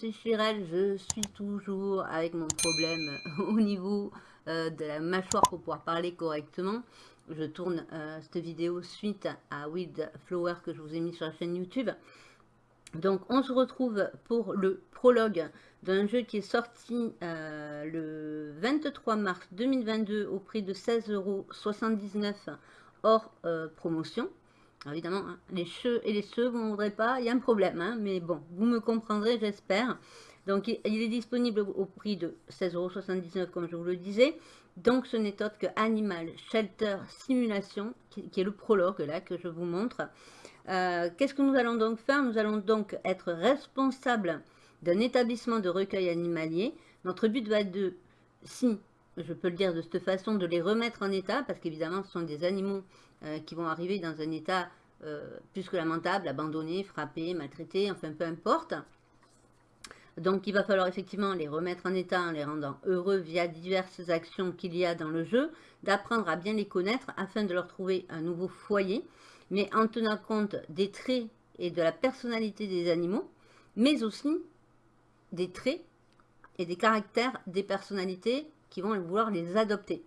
c'est Chirel, je suis toujours avec mon problème au niveau euh, de la mâchoire pour pouvoir parler correctement. Je tourne euh, cette vidéo suite à Weed Flower que je vous ai mis sur la chaîne YouTube. Donc on se retrouve pour le prologue d'un jeu qui est sorti euh, le 23 mars 2022 au prix de 16,79€ hors promotion évidemment, hein, les cheveux et les cheveux, vous ne voudrez pas, il y a un problème, hein, mais bon, vous me comprendrez, j'espère. Donc, il est disponible au prix de 16,79€ comme je vous le disais. Donc, ce n'est autre que Animal Shelter Simulation, qui, est le prologue là que je vous montre. Euh, qu'est-ce que nous allons donc faire? Nous allons donc être responsables d'un établissement de recueil animalier. Notre but va être de, si je peux le dire de cette façon, de les remettre en état, parce qu'évidemment, ce sont des animaux euh, qui vont arriver dans un état euh, plus que lamentable, abandonnés, frappés, maltraités, enfin peu importe. Donc il va falloir effectivement les remettre en état en les rendant heureux via diverses actions qu'il y a dans le jeu, d'apprendre à bien les connaître afin de leur trouver un nouveau foyer, mais en tenant compte des traits et de la personnalité des animaux, mais aussi des traits et des caractères des personnalités qui vont vouloir les adopter.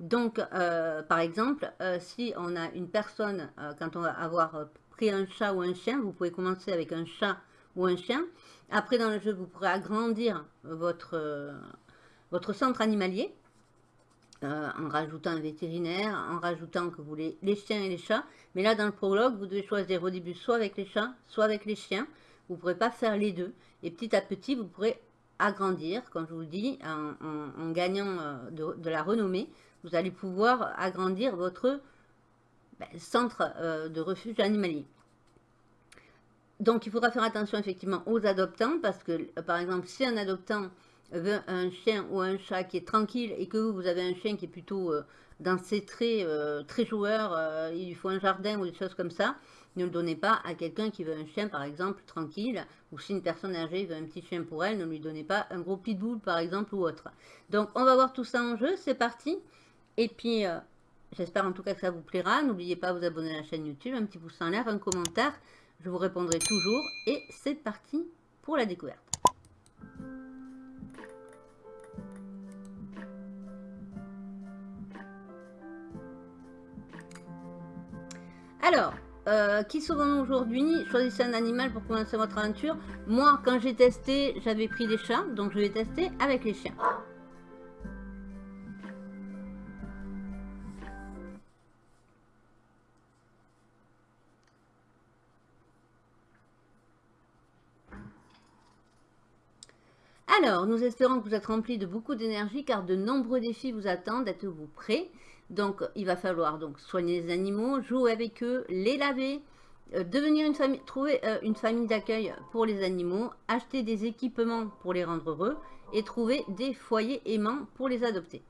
Donc, euh, par exemple, euh, si on a une personne, euh, quand on va avoir pris un chat ou un chien, vous pouvez commencer avec un chat ou un chien. Après, dans le jeu, vous pourrez agrandir votre, votre centre animalier en rajoutant un vétérinaire, en rajoutant que vous voulez les chiens et les chats. Mais là, dans le prologue, vous devez choisir au début soit avec les chats, soit avec les chiens. Vous ne pourrez pas faire les deux. Et petit à petit, vous pourrez agrandir, comme je vous dis, en, gagnant de, la renommée vous allez pouvoir agrandir votre ben, centre euh, de refuge animalier. Donc, il faudra faire attention effectivement aux adoptants parce que, euh, par exemple, si un adoptant veut un chien ou un chat qui est tranquille et que vous, avez un chien qui est plutôt euh, dans ses traits très joueur, il lui faut un jardin ou des choses comme ça, ne le donnez pas à quelqu'un qui veut un chien, par exemple, tranquille, ou si une personne âgée veut un petit chien pour elle, ne lui donnez pas un gros pitbull, par exemple, ou autre. Donc, on va voir tout ça en jeu, c'est parti et puis, euh, j'espère en tout cas que ça vous plaira. N'oubliez pas de vous abonner à la chaîne YouTube, un petit pouce en l'air, un commentaire. Je vous répondrai toujours. Et c'est parti pour la découverte. Alors, euh, qui sauvons-nous aujourd'hui? Choisissez un animal pour commencer votre aventure. Moi, quand j'ai testé, j'avais pris des chats, donc je vais tester avec les chiens. Alors, nous espérons que vous êtes remplis de beaucoup d'énergie car de nombreux défis vous attendent. Êtes-vous prêts? Donc, il va falloir donc soigner les animaux, jouer avec eux, les laver, euh, devenir une famille, trouver euh, une famille d'accueil pour les animaux, acheter des équipements pour les rendre heureux et trouver des foyers aimants pour les adopter.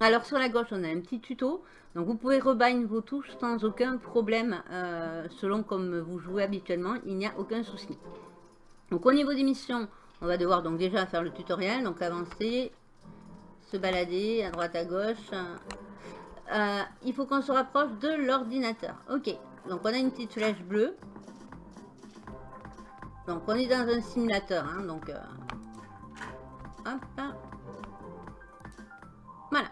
Alors sur la gauche, on a un petit tuto. Donc vous pouvez rebind vos touches sans aucun problème euh, selon comme vous jouez habituellement. Il n'y a aucun souci. Donc au niveau des missions, on va devoir déjà faire le tutoriel, donc avancer, se balader à droite à gauche. Euh, il faut qu'on se rapproche de l'ordinateur. Ok, donc on a une petite flèche bleue. Donc on est dans un simulateur, hein, donc... Euh, hop. Voilà.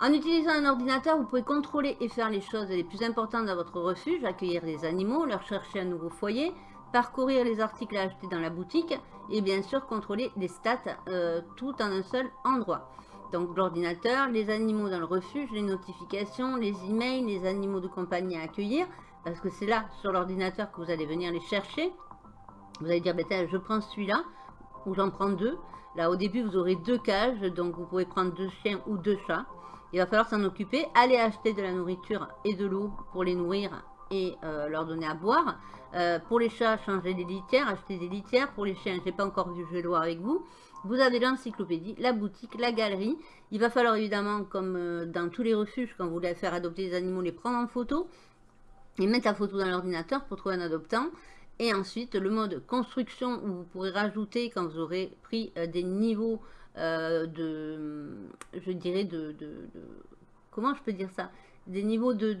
En utilisant un ordinateur, vous pouvez contrôler et faire les choses les plus importantes dans votre refuge, accueillir des animaux, leur chercher un nouveau foyer, parcourir les articles à acheter dans la boutique et bien sûr contrôler les stats euh, tout en un seul endroit. Donc l'ordinateur, les animaux dans le refuge, les notifications, les emails, les animaux de compagnie à accueillir, parce que c'est là sur l'ordinateur que vous allez venir les chercher. Vous allez dire, ben, je prends celui-là, ou j'en prends deux. Là au début vous aurez deux cages, donc vous pouvez prendre deux chiens ou deux chats. Il va falloir s'en occuper, aller acheter de la nourriture et de l'eau pour les nourrir et euh, leur donner à boire. Euh, pour les chats, changer des litières, acheter des litières. Pour les chiens, j'ai pas encore vu, je vais le voir avec vous. Vous avez l'encyclopédie, la boutique, la galerie. Il va falloir évidemment, comme euh, dans tous les refuges, quand vous voulez faire adopter des animaux, les prendre en photo et mettre la photo dans l'ordinateur pour trouver un adoptant. Et ensuite, le mode construction où vous pourrez rajouter, quand vous aurez pris des niveaux de, je dirais, de, de, comment je peux dire ça? Des niveaux de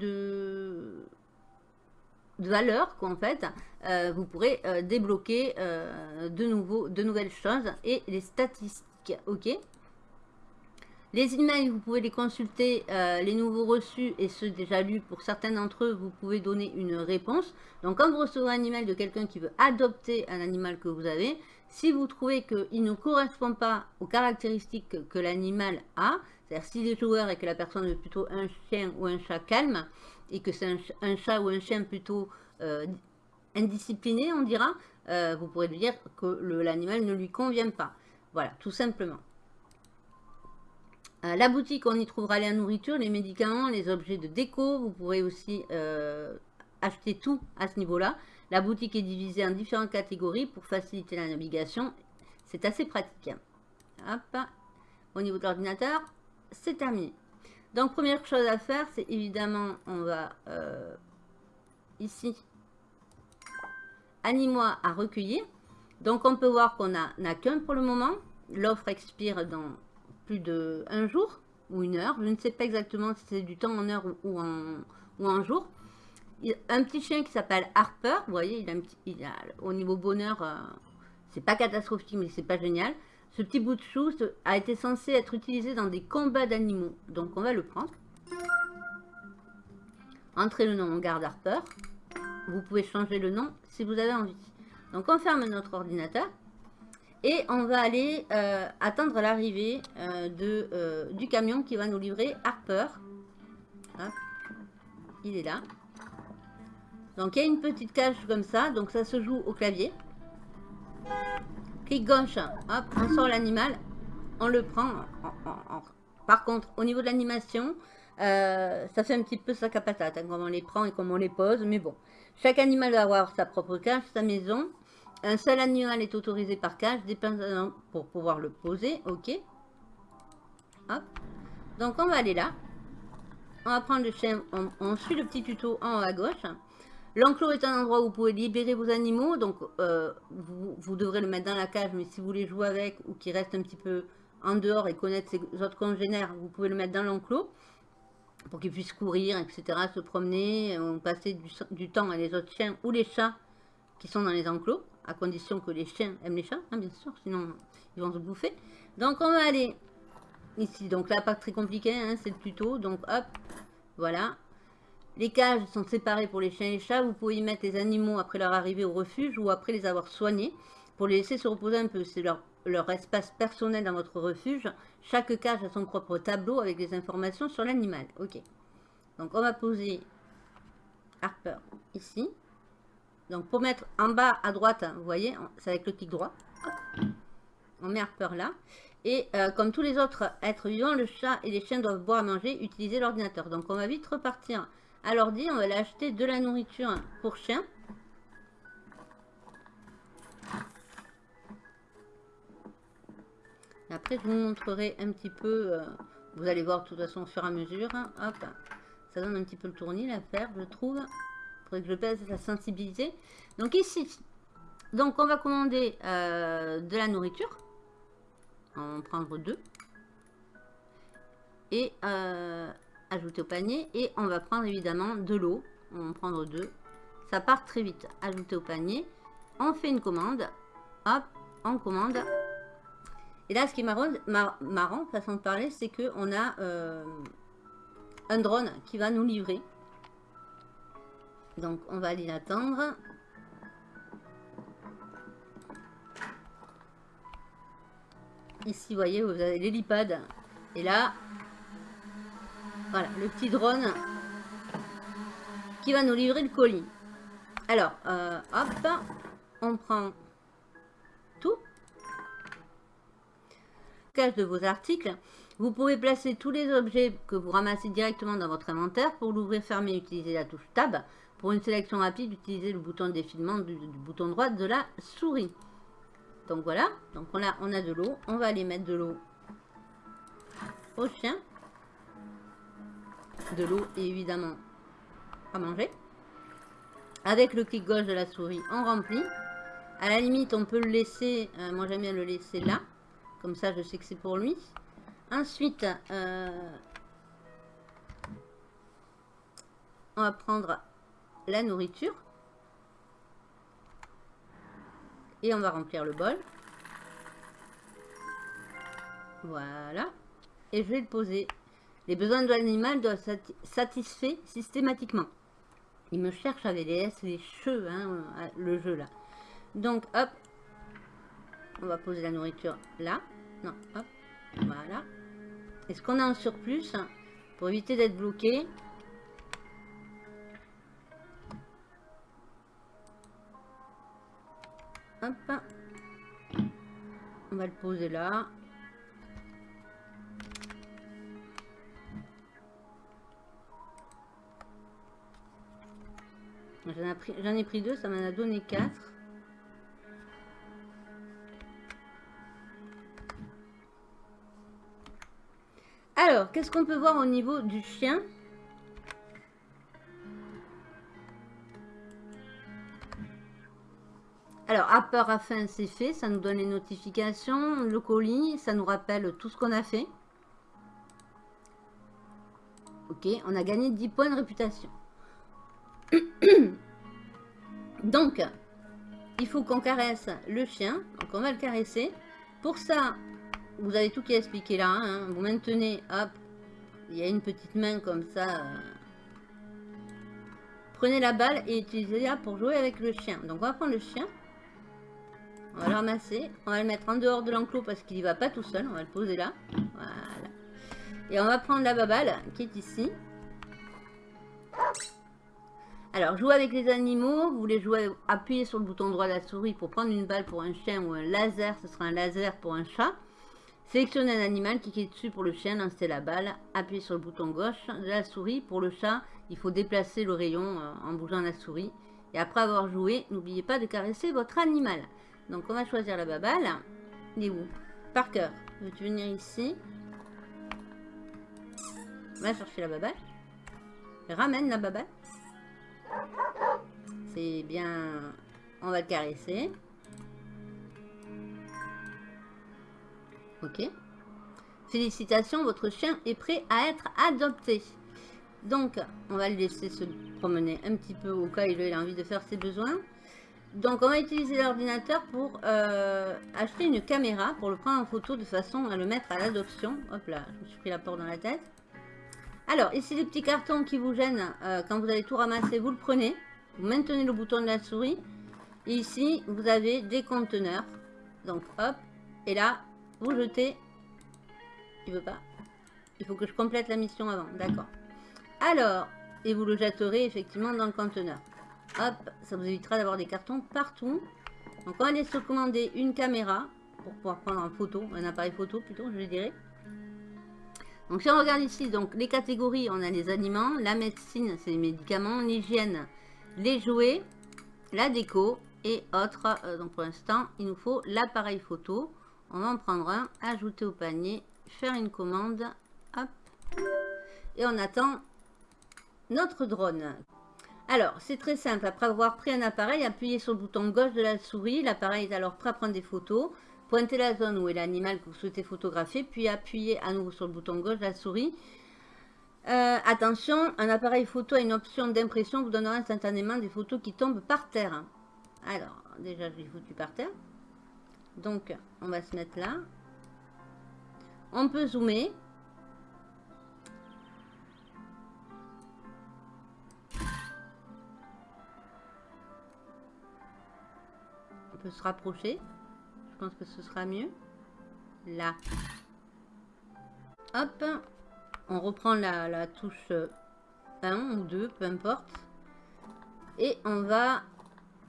valeurs qu'en fait, euh, vous pourrez euh, débloquer de, nouveau, de nouvelles choses et les statistiques. Ok? Les emails, vous pouvez les consulter, les nouveaux reçus et ceux déjà lus. Pour certains d'entre eux, vous pouvez donner une réponse. Donc, quand vous recevez un email de quelqu'un qui veut adopter un animal que vous avez, si vous trouvez qu'il ne correspond pas aux caractéristiques que l'animal a, c'est-à-dire s'il est joueur et que la personne est plutôt un chien ou un chat calme, et que c'est un, chat ou un chien plutôt euh, indiscipliné, on dira, euh, vous pourrez lui dire que l'animal ne lui convient pas. Voilà, tout simplement. Euh, la boutique, on y trouvera la nourriture, les médicaments, les objets de déco. Vous pourrez aussi acheter tout à ce niveau-là. La boutique est divisée en différentes catégories pour faciliter la navigation. C'est assez pratique. Hop. Au niveau de l'ordinateur, c'est terminé. Donc, première chose à faire, c'est évidemment, on va euh, ici, animaux à recueillir. Donc, on peut voir qu'on n'a qu'un pour le moment. L'offre expire dans plus de un jour ou une heure. Je ne sais pas exactement si c'est du temps en heure ou, en, ou en jour un petit chien qui s'appelle Harper. Vous voyez, il a, un petit, au niveau bonheur, euh, c'est pas catastrophique, mais c'est pas génial. Ce petit bout de chou a été censé être utilisé dans des combats d'animaux. Donc on va le prendre. Entrez le nom, on garde Harper. Vous pouvez changer le nom si vous avez envie. Donc on ferme notre ordinateur. Et on va aller euh, attendre l'arrivée euh, de du camion qui va nous livrer Harper. Il est là. Donc il y a une petite cage comme ça, donc ça se joue au clavier. Gauche, hop, on sort l'animal, on le prend. Par contre, au niveau de l'animation, euh, ça fait un petit peu sac à patate, hein, comment on les prend et comment on les pose, mais bon. Chaque animal va avoir sa propre cage, sa maison. Un seul animal est autorisé par cage, dépendant pour pouvoir le poser, ok. Hop. Donc on va aller là. On va prendre le chien, on suit le petit tuto en haut à gauche. L'enclos est un endroit où vous pouvez libérer vos animaux, donc euh, vous, devrez le mettre dans la cage, mais si vous voulez jouer avec ou qu'il reste un petit peu en dehors et connaître ses autres congénères, vous pouvez le mettre dans l'enclos pour qu'il puisse courir, etc., se promener, euh, passer du, temps à les autres chiens ou les chats qui sont dans les enclos, à condition que les chiens aiment les chats, hein, bien sûr, sinon ils vont se bouffer. Donc on va aller ici, donc là pas très compliqué, hein, c'est le tuto, donc hop, voilà, les cages sont séparées pour les chiens et les chats. Vous pouvez y mettre les animaux après leur arrivée au refuge ou après les avoir soignés pour les laisser se reposer un peu. C'est leur, espace personnel dans votre refuge. Chaque cage a son propre tableau avec des informations sur l'animal. Ok. Donc on va poser Harper ici. Donc pour mettre en bas à droite, vous voyez, c'est avec le clic droit. On met Harper là. Et euh, comme tous les autres êtres vivants, le chat et les chiens doivent boire à manger, utiliser l'ordinateur. Donc on va vite repartir alors dit, on va aller acheter de la nourriture pour chien. après, je vous montrerai un petit peu, euh, vous allez voir de toute façon au fur et à mesure. Hop, ça donne un petit peu le tournis l'affaire, je trouve. Il faudrait que je pèse sa sensibilité. Donc ici, donc on va commander euh, de la nourriture. On va en prendre deux. Et euh, ajouter au panier. Et on va prendre évidemment de l'eau. On va prendre deux. Ça part très vite. Ajouter au panier. On fait une commande. Hop, on commande. Et là, ce qui est marrant, façon de parler, c'est que on a euh, un drone qui va nous livrer. Donc, on va aller l'attendre. Ici, vous voyez, vous avez l'hélipad. Et là, voilà, le petit drone qui va nous livrer le colis. Alors, euh, hop, on prend tout. Cache de vos articles. Vous pouvez placer tous les objets que vous ramassez directement dans votre inventaire. Pour l'ouvrir, fermer, utilisez la touche Tab. Pour une sélection rapide, utilisez le bouton défilement du, bouton droit de la souris. Donc voilà, donc on a, on a de l'eau. On va aller mettre de l'eau au chien de l'eau évidemment à manger. Avec le clic gauche de la souris, on remplit. À la limite, on peut le laisser, euh, moi j'aime bien le laisser là. Comme ça, je sais que c'est pour lui. Ensuite, euh, on va prendre la nourriture. Et on va remplir le bol. Voilà. Et je vais le poser. Les besoins de l'animal doivent être satisfaits systématiquement. Il me cherche avec les cheveux, hein, le jeu là. Donc, hop. On va poser la nourriture là. Non, hop. Voilà. Est-ce qu'on a un surplus pour éviter d'être bloqué? Hop. On va le poser là. J'en ai, pris deux, ça m'en a donné quatre. Alors, qu'est-ce qu'on peut voir au niveau du chien? Alors, à peur à fin, c'est fait. Ça nous donne les notifications. Le colis, ça nous rappelle tout ce qu'on a fait. Ok, on a gagné 10 points de réputation. Donc, il faut qu'on caresse le chien. Donc, on va le caresser. Pour ça, vous avez tout qui est expliqué là. Hein. Vous maintenez, hop, il y a une petite main comme ça. Euh. Prenez la balle et utilisez-la pour jouer avec le chien. Donc, on va prendre le chien. On va le ramasser. On va le mettre en dehors de l'enclos parce qu'il n'y va pas tout seul. On va le poser là. Voilà. Et on va prendre la baballe qui est ici. Alors, jouer avec les animaux, vous voulez jouer, appuyer sur le bouton droit de la souris pour prendre une balle pour un chien ou un laser, ce sera un laser pour un chat. Sélectionnez un animal, cliquez dessus pour le chien, lancez la balle, appuyez sur le bouton gauche de la souris. Pour le chat, il faut déplacer le rayon euh, en bougeant la souris. Et après avoir joué, n'oubliez pas de caresser votre animal. Donc on va choisir la baballe. Il est où? Parker, veux-tu venir ici? On va chercher la baballe. Ramène la baballe. C'est bien... On va le caresser. Ok. Félicitations, votre chien est prêt à être adopté. Donc, on va le laisser se promener un petit peu au cas où il a envie de faire ses besoins. Donc, on va utiliser l'ordinateur pour euh, acheter une caméra pour le prendre en photo de façon à le mettre à l'adoption. Hop là, je me suis pris la porte dans la tête. Alors, ici, les petits cartons qui vous gênent, euh, quand vous allez tout ramasser, vous le prenez. Vous maintenez le bouton de la souris. Et ici, vous avez des conteneurs. Donc, hop. Et là, vous jetez. Il veut pas? Il faut que je complète la mission avant. D'accord. Alors, et vous le jetterez effectivement dans le conteneur. Hop, ça vous évitera d'avoir des cartons partout. Donc, on va aller se commander une caméra pour pouvoir prendre en photo, un appareil photo plutôt, je dirais. Donc si on regarde ici, donc les catégories, on a les aliments, la médecine, c'est les médicaments, l'hygiène, les jouets, la déco et autres. Euh, donc pour l'instant, il nous faut l'appareil photo. On va en prendre un, ajouter au panier, faire une commande, hop, et on attend notre drone. Alors, c'est très simple. Après avoir pris un appareil, appuyez sur le bouton gauche de la souris. L'appareil est alors prêt à prendre des photos. Pointez la zone où est l'animal que vous souhaitez photographier, puis appuyez à nouveau sur le bouton gauche de la souris. Euh, attention, un appareil photo a une option d'impression vous donnera instantanément des photos qui tombent par terre. Alors, déjà, je l'ai foutu par terre. Donc, on va se mettre là. On peut zoomer. On peut se rapprocher. Que ce sera mieux. Là. Hop. On reprend la, touche 1 ou 2, peu importe. Et on va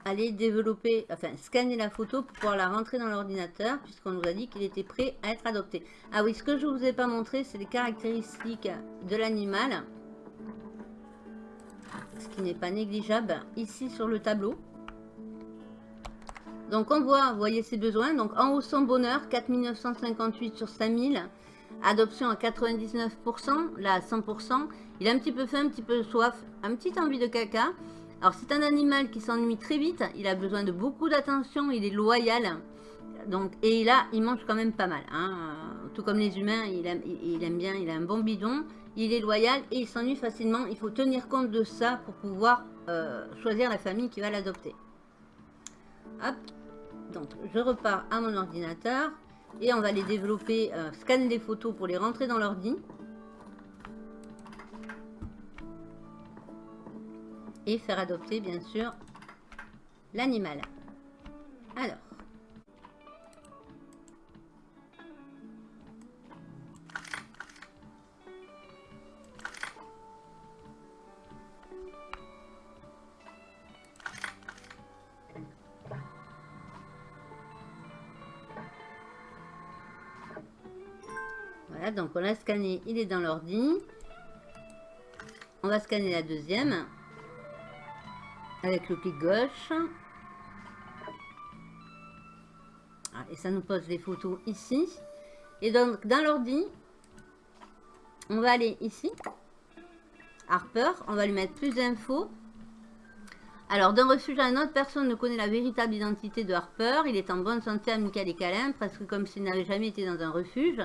aller développer, enfin scanner la photo pour pouvoir la rentrer dans l'ordinateur puisqu'on nous a dit qu'il était prêt à être adopté. Ah oui, ce que je vous ai pas montré, c'est les caractéristiques de l'animal. Ce qui n'est pas négligeable ici sur le tableau. Donc on voit, vous voyez ses besoins. Donc en haut son bonheur, 4958 sur 5000. Adoption à 99%, là à 100%. Il a un petit peu faim, un petit peu soif, un petit envie de caca. Alors c'est un animal qui s'ennuie très vite. Il a besoin de beaucoup d'attention, il est loyal. Donc, et là, il mange quand même pas mal. Hein. Tout comme les humains, il aime, bien, il a un bon bidon. Il est loyal et il s'ennuie facilement. Il faut tenir compte de ça pour pouvoir euh, choisir la famille qui va l'adopter. Hop. Donc, je repars à mon ordinateur. Et on va les développer, euh, scanner des photos pour les rentrer dans l'ordi. Et faire adopter, bien sûr, l'animal. Alors. Donc on l'a scanné, il est dans l'ordi. On va scanner la deuxième. Avec le clic gauche. Ah, et ça nous pose les photos ici. Et donc, dans l'ordi, on va aller ici. Harper, on va lui mettre plus d'infos. Alors, d'un refuge à un autre, personne ne connaît la véritable identité de Harper. Il est en bonne santé, amical et câlin, presque comme s'il n'avait jamais été dans un refuge.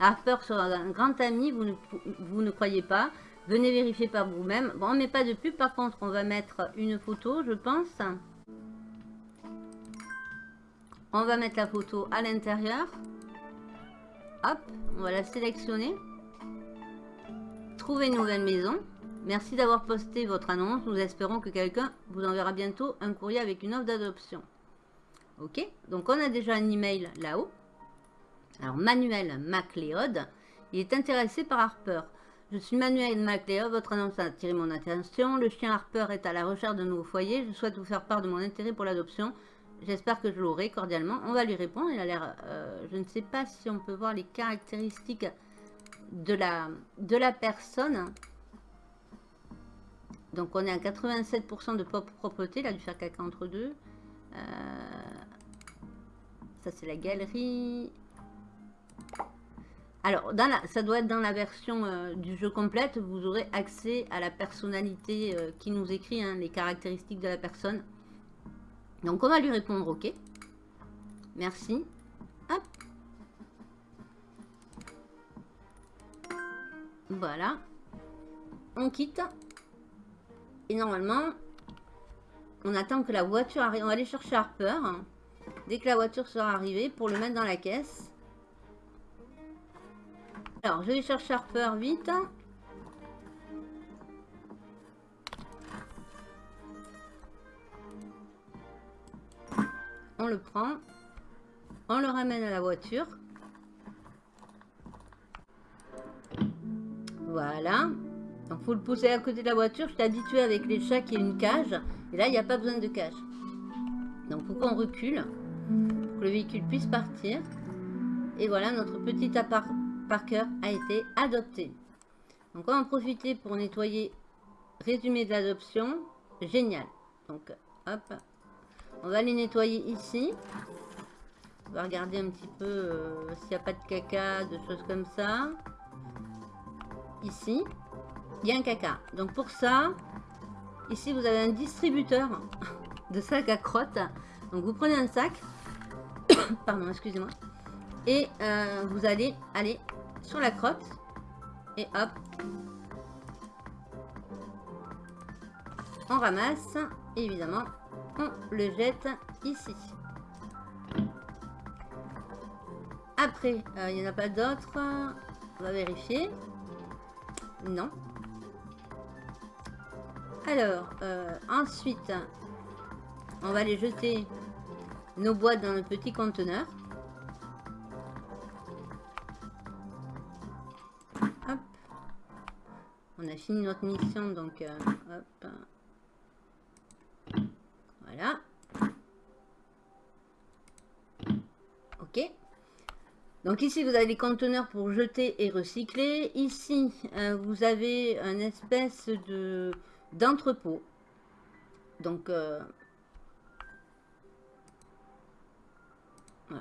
Harper sera un grand ami, vous ne, ne croyez pas. Venez vérifier par vous-même. Bon, on met pas de pub, par contre, on va mettre une photo, je pense. On va mettre la photo à l'intérieur. Hop, on va la sélectionner. Trouver une nouvelle maison. Merci d'avoir posté votre annonce. Nous espérons que quelqu'un vous enverra bientôt un courrier avec une offre d'adoption. Ok, donc on a déjà un email là-haut. Alors Manuel MacLeod, il est intéressé par Harper. Je suis Manuel MacLeod, votre annonce a attiré mon attention. Le chien Harper est à la recherche de nouveaux foyers. Je souhaite vous faire part de mon intérêt pour l'adoption. J'espère que je l'aurai cordialement. On va lui répondre. Il a l'air... Euh, je ne sais pas si on peut voir les caractéristiques de la, de la personne. Donc on est à 87% de propreté. Il a dû faire caca entre deux. Euh, ça c'est la galerie. Alors, ça doit être dans la version euh, du jeu complète. Vous aurez accès à la personnalité qui nous écrit, hein, les caractéristiques de la personne. Donc on va lui répondre OK. Merci. Hop. Voilà. On quitte. Et normalement, on attend que la voiture arrive. On va aller chercher Harper. Dès que la voiture sera arrivée, pour le mettre dans la caisse. Alors, je vais chercher Harper vite. on le prend, on le ramène à la voiture. Voilà. Donc, faut le pousser à côté de la voiture. Je suis habituée avec les chats qui a une cage. Et là, il n'y a pas besoin de cage. Donc, faut qu'on recule pour que le véhicule puisse partir. Et voilà, notre petit appart Parker a été adopté. Donc, on va en profiter pour nettoyer résumé de l'adoption. Génial. Donc, hop, on va les nettoyer ici. On va regarder un petit peu euh, s'il n'y a pas de caca, de choses comme ça. Ici, il y a un caca. Donc pour ça, ici vous avez un distributeur de sacs à crottes. Donc vous prenez un sac. Pardon, excusez-moi. Et euh, vous allez aller sur la crotte. Et hop. On ramasse. évidemment, on le jette ici. Après, euh, il n'y en a pas d'autres. On va vérifier. Non. Alors, euh, ensuite, on va les jeter nos boîtes dans le petit conteneur. On a fini notre mission, donc euh, hop. Voilà. Ok. Donc ici, vous avez les conteneurs pour jeter et recycler. Ici, euh, vous avez un espèce de d'entrepôt. Donc, euh,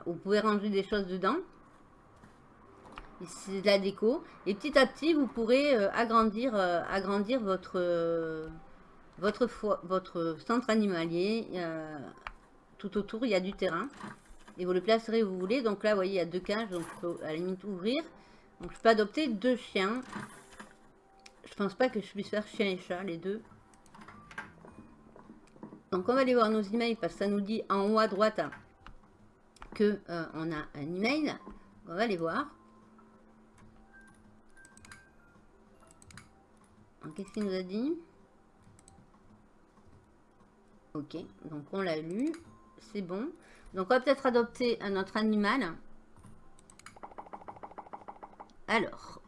vous pouvez ranger des choses dedans. C'est de la déco. Et petit à petit, vous pourrez euh, agrandir, agrandir votre votre, votre centre animalier, tout autour, il y a du terrain. Et vous le placerez où vous voulez. Donc là, vous voyez, il y a deux cages. Donc je peux à la limite ouvrir. Donc je peux adopter deux chiens. Je pense pas que je puisse faire chien et chat, les deux. Donc on va aller voir nos emails parce que ça nous dit en haut à droite que euh, on a un email. On va aller voir. Qu'est-ce qu'il nous a dit? Ok, donc on l'a lu. C'est bon. Donc on va peut-être adopter un autre animal. Alors,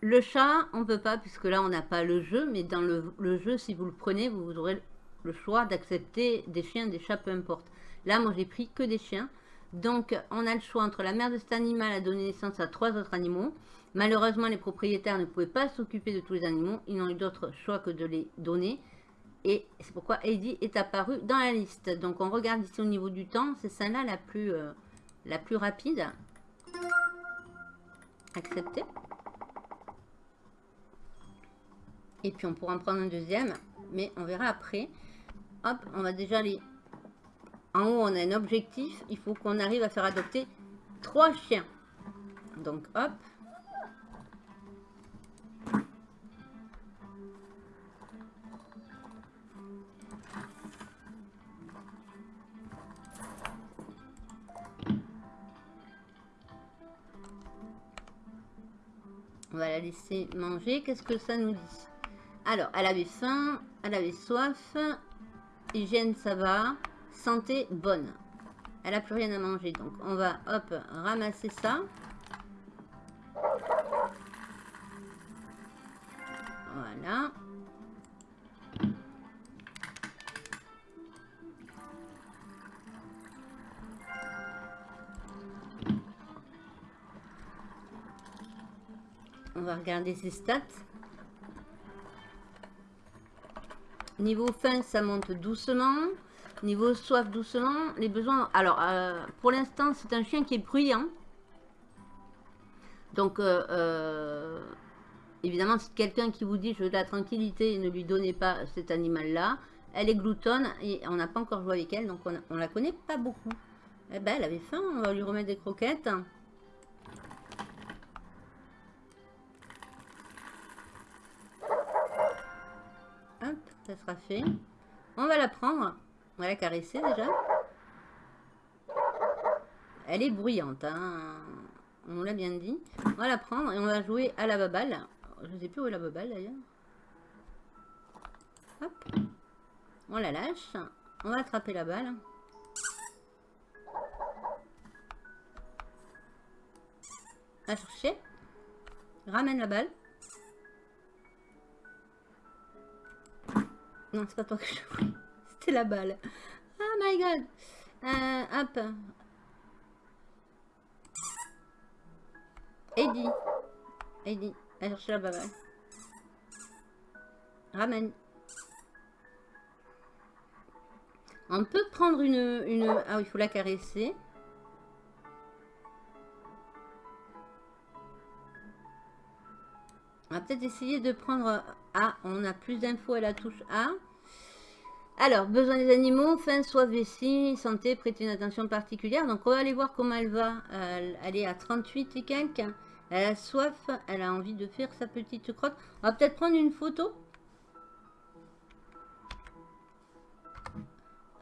le chat, on peut pas puisque là on n'a pas le jeu. Mais dans le, jeu, si vous le prenez, vous aurez le choix d'accepter des chiens, des chats, peu importe. Là, moi j'ai pris que des chiens. Donc, on a le choix entre la mère de cet animal à donner naissance à trois autres animaux. Malheureusement, les propriétaires ne pouvaient pas s'occuper de tous les animaux. Ils n'ont eu d'autre choix que de les donner. Et c'est pourquoi Heidi est apparue dans la liste. Donc, on regarde ici au niveau du temps. C'est celle-là la, plus, euh, rapide. Accepter. Et puis, on pourra en prendre un deuxième. Mais on verra après. Hop, on va déjà aller en haut, on a un objectif. Il faut qu'on arrive à faire adopter trois chiens. Donc, hop. On va la laisser manger. Qu'est-ce que ça nous dit? Alors, elle avait faim, elle avait soif. Hygiène, ça va santé bonne. Elle a plus rien à manger. Donc, on va, hop, ramasser ça. Voilà. Regarder ses stats. Niveau faim, ça monte doucement. Niveau soif doucement, les besoins... Alors, euh, pour l'instant, c'est un chien qui est bruyant. Donc, euh, euh, évidemment, c'est quelqu'un qui vous dit « je veux de la tranquillité » ne lui donnez pas cet animal-là. Elle est gloutonne et on n'a pas encore joué avec elle, donc on, on la connaît pas beaucoup. Eh ben, elle avait faim, on va lui remettre des croquettes. Sera fait. On va la prendre. On va la caresser déjà. Elle est bruyante, hein. on l'a bien dit. On va la prendre et on va jouer à la baballe. Je ne sais plus où est la baballe d'ailleurs. On la lâche. On va attraper la balle. À chercher. Ramène la balle. Non, c'est pas toi que je c'est la balle. Oh my god. Euh, hop. Eddie. Eddie. Va chercher la balle. Ramène. On peut prendre une... une... Ah oui, il faut la caresser. On va peut-être essayer de prendre... Ah, on a plus d'infos à la touche A. Alors, besoin des animaux, faim, soif, vessie, santé, prêter une attention particulière. Donc, on va aller voir comment elle va. elle est à 38 et quelques. Elle a soif, elle a envie de faire sa petite crotte. On va peut-être prendre une photo.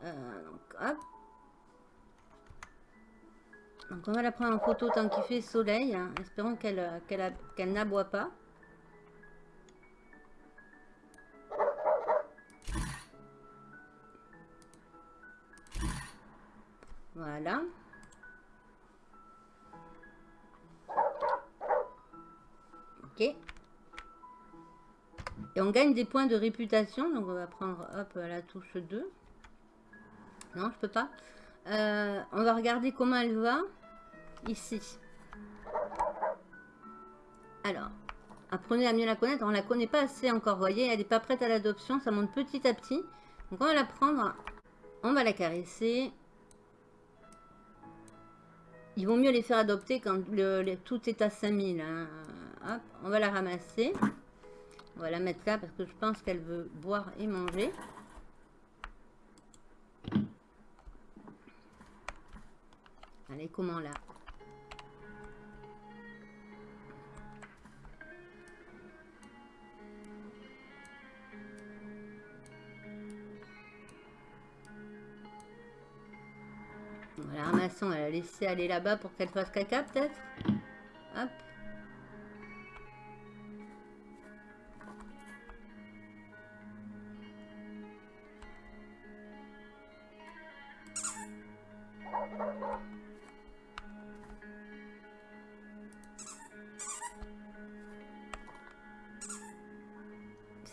Euh, donc, hop. Donc, on va la prendre en photo tant qu'il fait soleil. Hein. Espérons qu'elle n'aboie pas. Voilà. Ok. Et on gagne des points de réputation. Donc on va prendre hop la touche 2. Non, je peux pas. Euh, on va regarder comment elle va. Ici. Alors, apprenez à mieux la connaître. On la connaît pas assez encore, voyez. Elle n'est pas prête à l'adoption. Ça monte petit à petit. Donc on va la prendre. On va la caresser. Ils vont mieux les faire adopter quand le, tout est à 5000. Hein. Hop, on va la ramasser. On va la mettre là parce que je pense qu'elle veut boire et manger. Est comment là? Voilà, ramassons, elle a laissé aller là-bas pour qu'elle fasse caca peut-être Hop.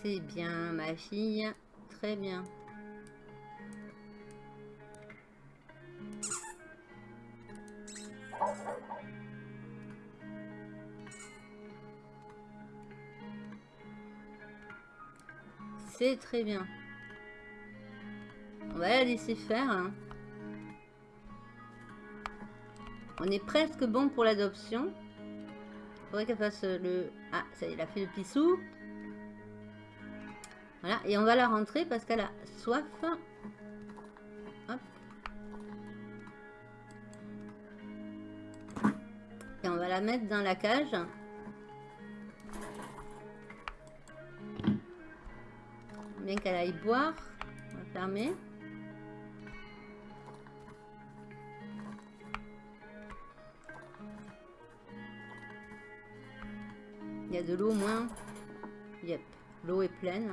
C'est bien, ma fille. Très bien. Très bien. On va la laisser faire. Hein. On est presque bon pour l'adoption. Faudrait qu'elle fasse le... Ah, ça y est, a fait le pissou. Voilà, et on va la rentrer parce qu'elle a soif. Et on va la mettre dans la cage. Qu'elle aille boire. On va. Il y a de l'eau au moins. Yep, l'eau est pleine.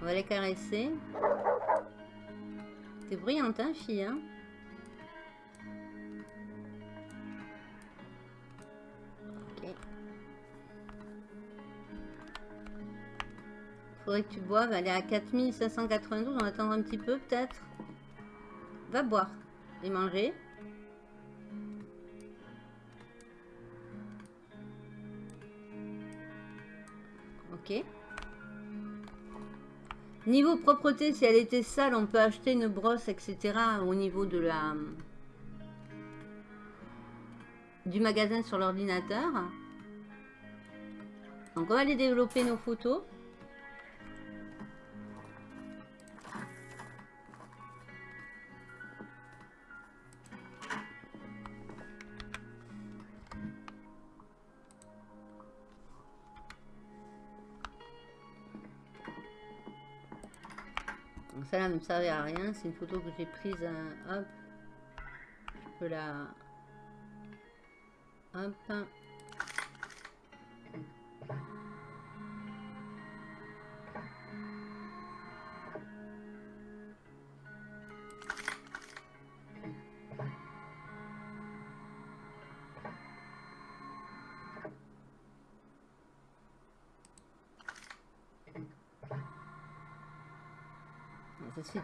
On va les caresser. T'es brillante, hein, fille, hein Faudrait que tu boives. Elle est à 4592. On va attendre un petit peu, peut-être. Va boire et manger. Ok. Niveau propreté, si elle était sale, on peut acheter une brosse, etc. au niveau de la du magasin sur l'ordinateur. Donc on va aller développer nos photos. Ça là ne me servait à rien. C'est une photo que j'ai prise. euh, hop. Je peux la... Hop.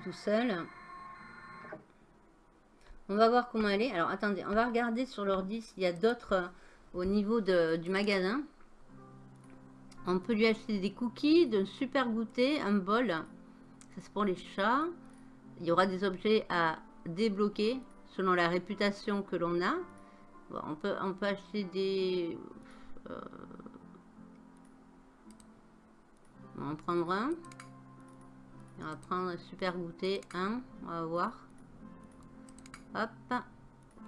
Tout seul. On va voir comment elle est. Alors attendez, on va regarder sur l'ordi s'il y a d'autres euh, au niveau de- du magasin. On peut lui acheter des cookies, de super goûter, un bol. Ça c'est pour les chats. Il y aura des objets à débloquer selon la réputation que l'on a. On, peut, on peut acheter des... euh, on en prendre un. On va prendre super goûter 1. On va voir. Hop.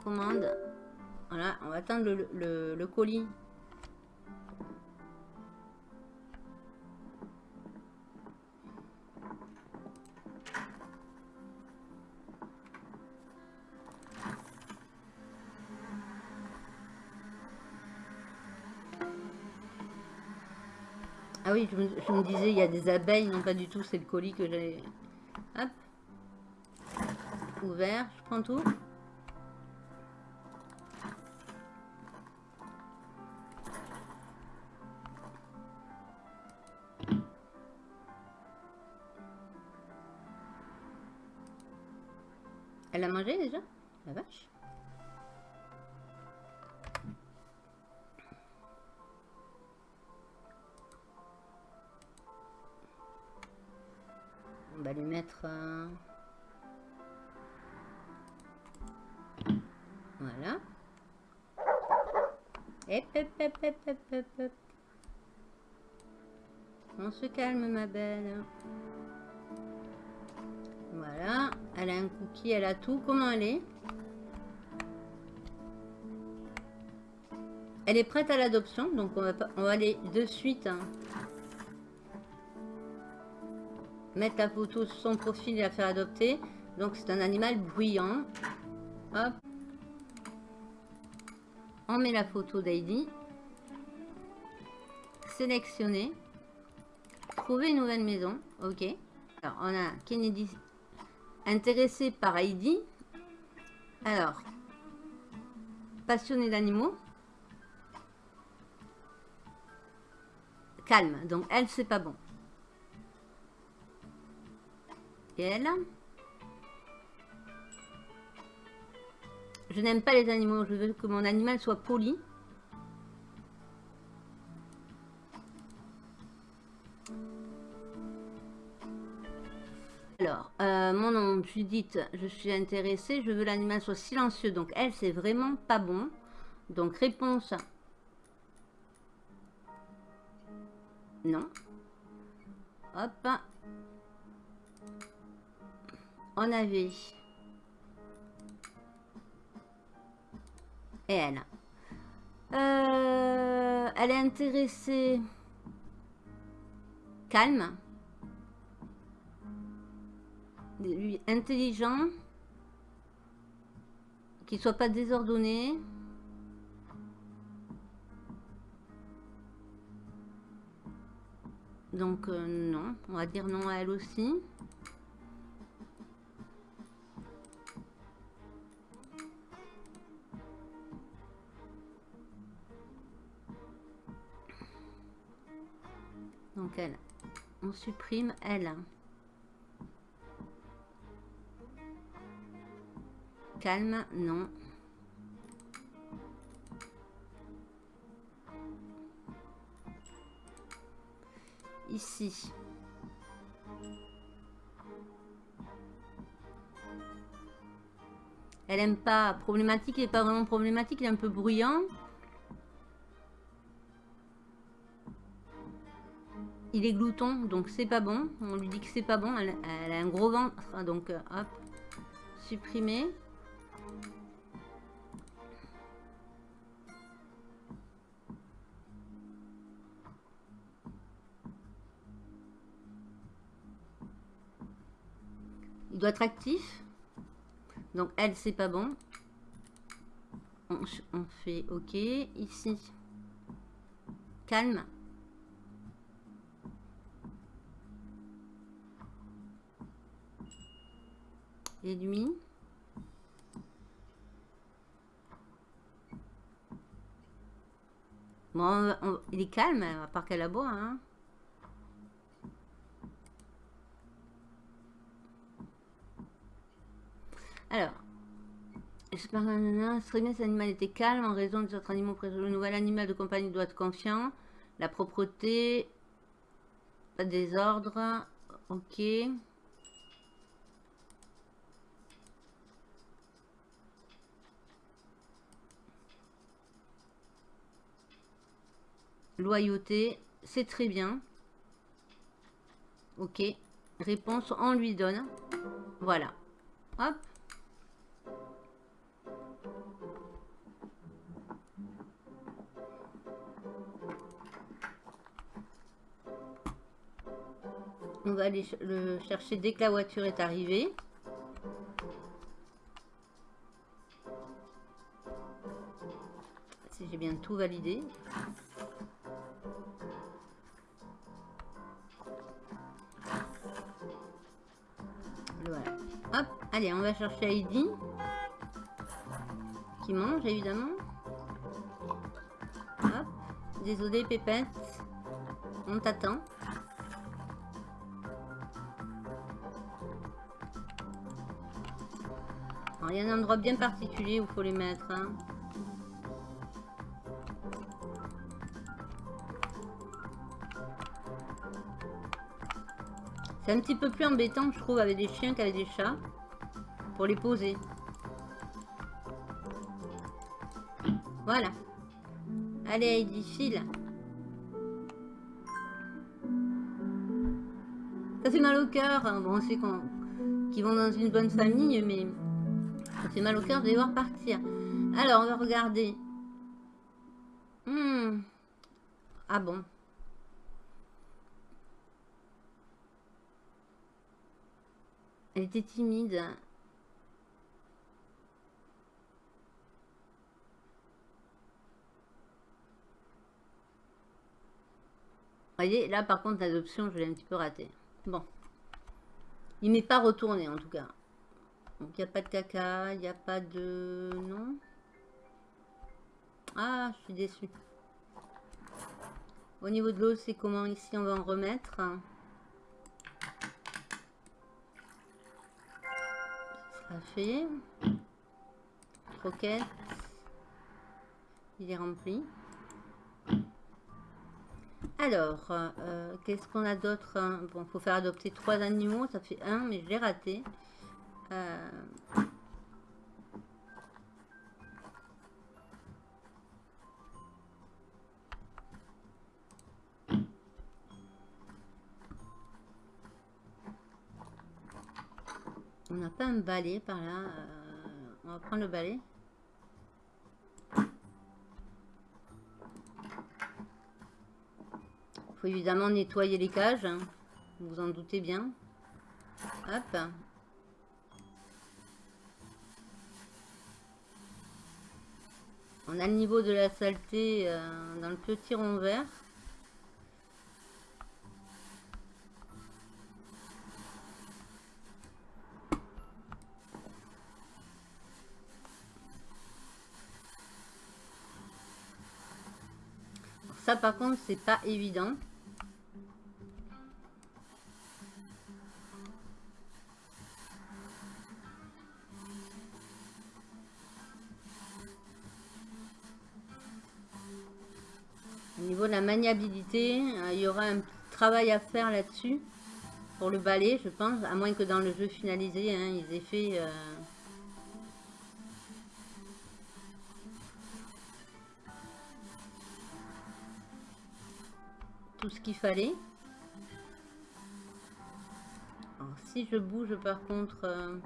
Commande. Voilà. On va attendre le colis. Ah oui, je me, disais, il y a des abeilles. Non, pas du tout. C'est le colis que j'ai... Hop. Ouvert. Je prends tout. On se calme, ma belle. Voilà. Elle a un cookie, elle a tout. Comment elle est? Elle est prête à l'adoption, donc on va, on va aller de suite hein, mettre la photo sur son profil et la faire adopter. Donc c'est un animal bruyant. Hop. On met la photo d'Heidi. Sélectionner. Trouver une nouvelle maison. Ok. Alors on a Kennedy intéressé par Heidi. Alors, passionné d'animaux. Calme. Donc elle, c'est pas bon. Et elle Je n'aime pas les animaux. Je veux que mon animal soit poli. Mon nom, Judith, je suis intéressée. Je veux l'animal soit silencieux. Donc, elle, c'est vraiment pas bon. Donc, réponse. Non. Hop. On avait et elle. Euh, elle est intéressée. Calme. Intelligent. Qu'il soit pas désordonné. Donc euh, non, on va dire non à elle aussi. Donc elle, on supprime elle. Calme, non. Ici. Elle aime pas problématique, il n'est pas vraiment problématique, il est un peu bruyant. il est glouton, donc c'est pas bon. On lui dit que c'est pas bon. Elle, a un gros ventre, donc euh, hop, supprimer. Il doit être actif. Donc elle, c'est pas bon. On, on fait OK. Ici, calme. et lui. Bon, il est calme, à part qu'elle aboie. Hein. Alors, j'espère que serait bien cet animal était calme en raison de autres animaux présents. Le nouvel animal de compagnie doit être confiant. La propreté, pas de désordre. Ok. Loyauté, c'est très bien. Ok. Réponse, on lui donne. Voilà. Hop. On va aller le chercher dès que la voiture est arrivée. Si j'ai bien tout validé. Allez, on va chercher Heidi. Qui mange, évidemment. Hop. Désolé, Pépette. On t'attend. Y a un endroit bien particulier où faut les mettre. Hein. C'est un petit peu plus embêtant, je trouve, avec des chiens qu'avec des chats pour les poser. Voilà. Allez Heidi, file. Ça fait mal au cœur. Hein. Bon, on sait qu'ils vont dans une bonne famille, mais ça fait mal au cœur de les voir partir. Alors, on va regarder. Hmm. Ah bon Elle était timide. voyez, là par contre l'adoption, je l'ai un petit peu raté. Bon. Il m'est pas retourné en tout cas. Donc il n'y a pas de caca, il n'y a pas de... Non Ah, je suis déçue. Au niveau de l'eau, c'est comment ici On va en remettre? Ça sera fait. Croquette. Il est rempli. Alors, euh, qu'est-ce qu'on a d'autre? Bon, il faut faire adopter trois animaux. Ça fait un, mais je l'ai raté. Euh, on n'a pas un balai par là. Euh, on va prendre le balai. faut évidemment nettoyer les cages. Hein. Vous en doutez bien. Hop. On a le niveau de la saleté euh, dans le petit rond vert. Ça par contre c'est pas évident. Euh, il y aura un travail à faire là-dessus pour le balai, je pense, à moins que dans le jeu finalisé, hein, ils aient fait euh, tout ce qu'il fallait. si je bouge par contre... Euh,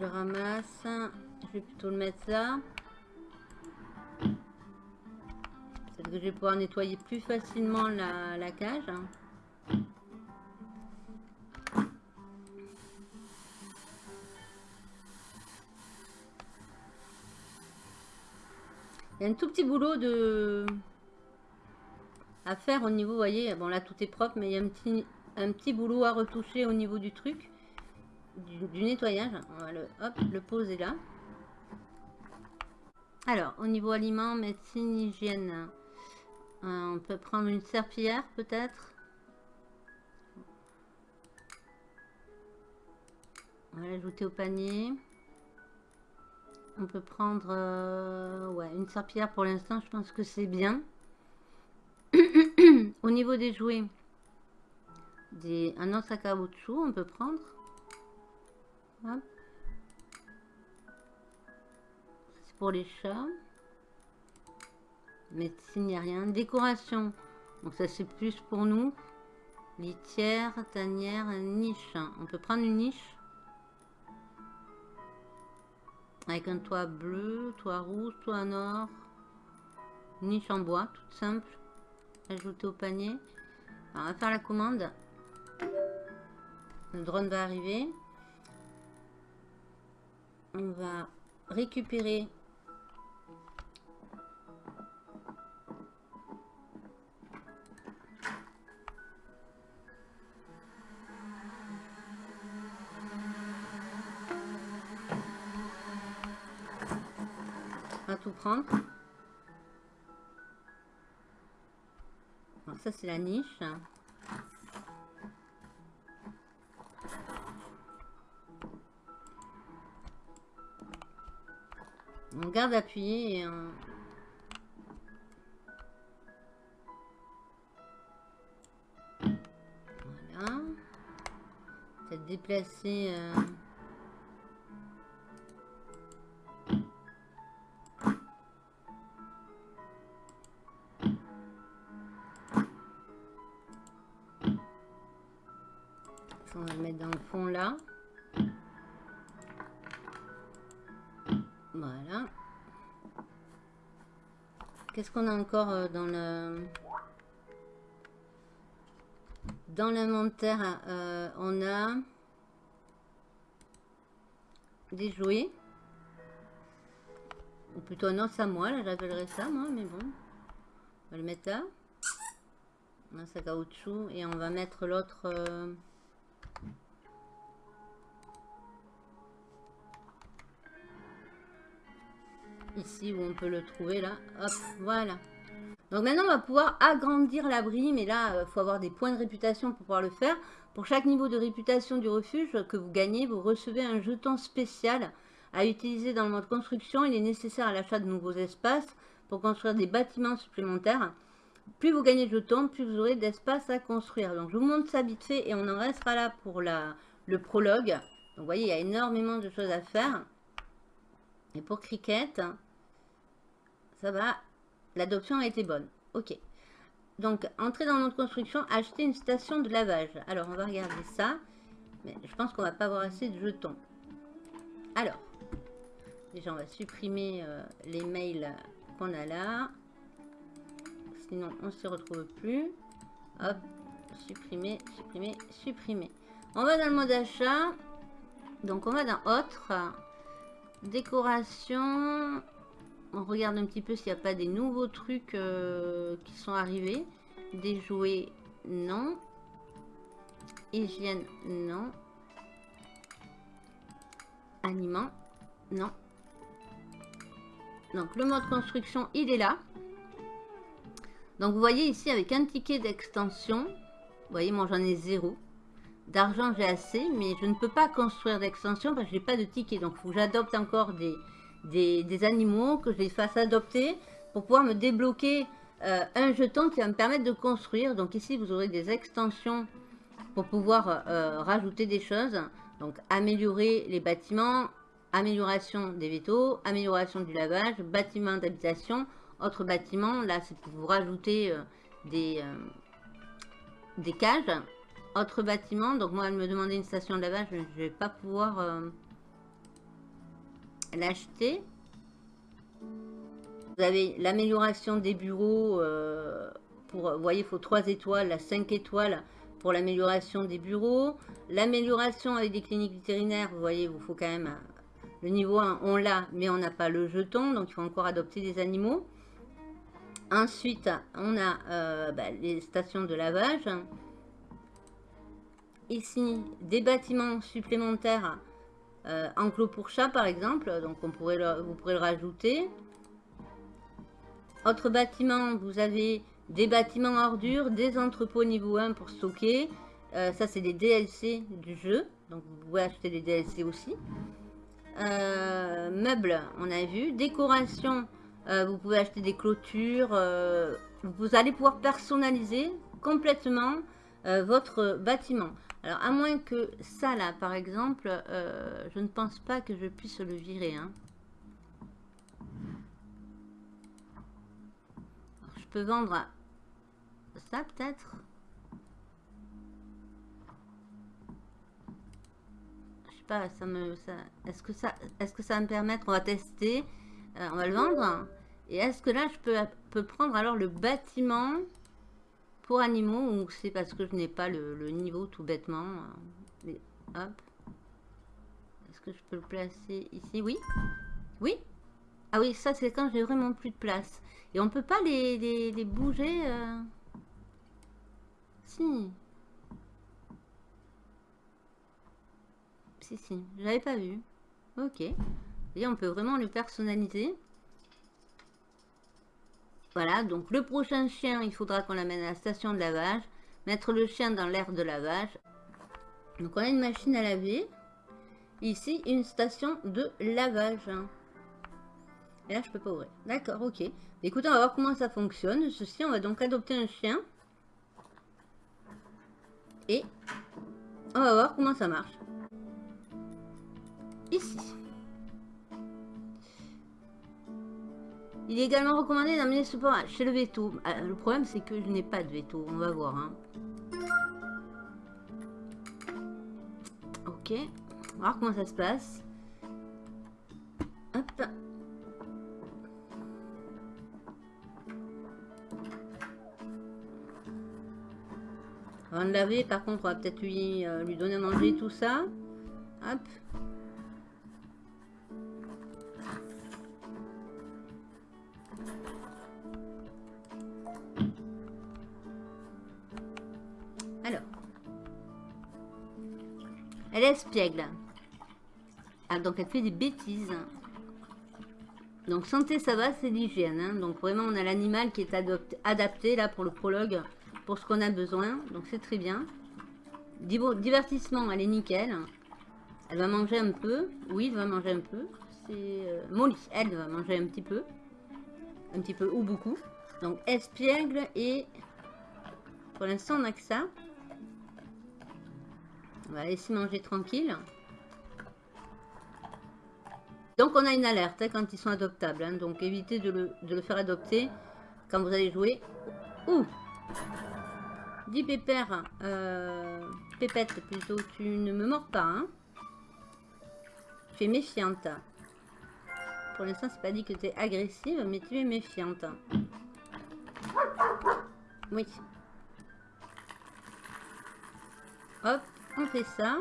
je ramasse. Je vais plutôt le mettre là. Peut-être que je vais pouvoir nettoyer plus facilement la, cage. Il y a un tout petit boulot de à faire au niveau, vous voyez, bon là tout est propre, mais il y a un petit, un petit boulot à retoucher au niveau du truc du, nettoyage. On va le, hop, le poser là. Alors, au niveau aliments, médecine, hygiène, euh, on peut prendre une serpillière peut-être? On va l'ajouter au panier. On peut prendre euh, ouais, une serpillière pour l'instant, je pense que c'est bien. au niveau des jouets, des, un os à caoutchouc, on peut prendre. Pour les chats. Médecine, il n'y a rien. Décoration. Donc ça c'est plus pour nous. Litière, tanière, niche. On peut prendre une niche. Avec un toit bleu, toit rouge, toit or. Niche en bois, toute simple. Ajouter au panier. on va faire la commande. Le drone va arriver on va récupérer tout prendre ça c'est la niche On garde appuyé et on... Voilà. Peut-être déplacer... Euh, qu'on a encore euh, dans le... Dans l'inventaire, euh, on a des jouets. Ou plutôt non, c'est à moi, là j'appellerais ça moi, mais bon. On va le mettre là. Un sac à caoutchouc et on va mettre l'autre... Euh, ici où on peut le trouver là. Hop, voilà. Donc maintenant, on va pouvoir agrandir l'abri, mais là, il euh, faut avoir des points de réputation pour pouvoir le faire. Pour chaque niveau de réputation du refuge que vous gagnez, vous recevez un jeton spécial à utiliser dans le mode construction. Il est nécessaire à l'achat de nouveaux espaces pour construire des bâtiments supplémentaires. Plus vous gagnez de jetons, plus vous aurez d'espace à construire. Donc je vous montre ça vite fait et on en restera là pour le prologue. Donc vous voyez, il y a énormément de choses à faire. Et pour Cricket, ça va. L'adoption a été bonne. Ok. Donc, entrer dans notre construction, acheter une station de lavage. Alors, on va regarder ça. Mais je pense qu'on va pas avoir assez de jetons. Alors, déjà, on va supprimer euh, les mails qu'on a là. Sinon, on s'y retrouve plus. Hop, supprimer, supprimer, supprimer. On va dans le mode achat. Donc, on va dans autre. Décoration on regarde un petit peu s'il n'y a pas des nouveaux trucs euh, qui sont arrivés. Des jouets, non. Hygiène, non. Aliments, non. Donc le mode construction, il est là. Donc vous voyez ici avec un ticket d'extension. Vous voyez, moi j'en ai zéro. D'argent j'ai assez, mais je ne peux pas construire d'extension parce que je n'ai pas de ticket. Donc faut que j'adopte encore des, des, animaux que je les fasse adopter pour pouvoir me débloquer euh, un jeton qui va me permettre de construire. Donc ici, vous aurez des extensions pour pouvoir euh, rajouter des choses. Donc améliorer les bâtiments, amélioration des vétos, amélioration du lavage, bâtiment d'habitation, autre bâtiment. Là, c'est pour vous rajouter euh, des, des cages. Autre bâtiment, donc moi, elle me demandait une station de lavage, je ne vais pas pouvoir l'acheter. Vous avez l'amélioration des bureaux. Euh, pour, voyez, il faut 3 étoiles, la 5 étoiles pour l'amélioration des bureaux. L'amélioration avec des cliniques vétérinaires, vous voyez, il vous faut quand même... Le niveau 1, on l'a, mais on n'a pas le jeton, donc il faut encore adopter des animaux. Ensuite, on a euh, bah, les stations de lavage. Ici, des bâtiments supplémentaires euh, enclos pour chat, par exemple. Donc, on pourrait vous pourrez le rajouter. Autre bâtiment, vous avez des bâtiments ordures, des entrepôts niveau 1 pour stocker. Euh, ça, c'est des DLC du jeu. Donc, vous pouvez acheter des DLC aussi. Euh, meubles, on a vu. Décoration, vous pouvez acheter des clôtures. vous allez pouvoir personnaliser complètement votre bâtiment. Alors, à moins que ça, là, par exemple, euh, je ne pense pas que je puisse le virer. Hein. je peux vendre ça, peut-être? Je sais pas, ça me... Est-ce que, ça, est que ça va me permettre? On va tester. Euh, on va le vendre. Et est-ce que là, je peux, peux prendre alors le bâtiment pour animaux, c'est parce que je n'ai pas le, niveau tout bêtement. hop. Est-ce que je peux le placer ici? Oui. Oui? Ah oui, ça c'est quand j'ai vraiment plus de place. Et on peut pas les, les, bouger euh... Si. Si, si. J'avais pas vu. Ok. Et on peut vraiment le personnaliser. Voilà, donc le prochain chien, il faudra qu'on l'amène à la station de lavage. Mettre le chien dans l'air de lavage. Donc on a une machine à laver. Ici, une station de lavage. Et là, je peux pas ouvrir. D'accord, ok. Écoutez, on va voir comment ça fonctionne. Ceci, on va donc adopter un chien. Et on va voir comment ça marche. Ici. Il est également recommandé d'amener ce pain chez le veto. Bah, le problème, c'est que je n'ai pas de veto. On va voir. Hein. Ok. On va voir comment ça se passe. Hop. Avant de laver, par contre, on va peut-être lui, euh, lui donner à manger tout ça. Hop. Espiègle. Ah, donc elle fait des bêtises. Donc santé, ça va, c'est l'hygiène. Hein. Donc vraiment, on a l'animal qui est adapté là pour le prologue, pour ce qu'on a besoin. Donc c'est très bien. Divertissement, elle est nickel. Elle va manger un peu. Oui, elle va manger un peu. C'est euh, Molly, elle va manger un petit peu. Un petit peu ou beaucoup. Donc espiègle et... Pour l'instant, on n'a que ça. On va laisser manger tranquille. Donc on a une alerte hein, quand ils sont adoptables. Hein. donc évitez de le, faire adopter quand vous allez jouer. Ouh Dis pépère, euh, pépette plutôt, tu ne me mords pas. Hein tu es méfiante. Pour l'instant, c'est pas dit que tu es agressive, mais tu es méfiante. Oui. Hop, on fait ça.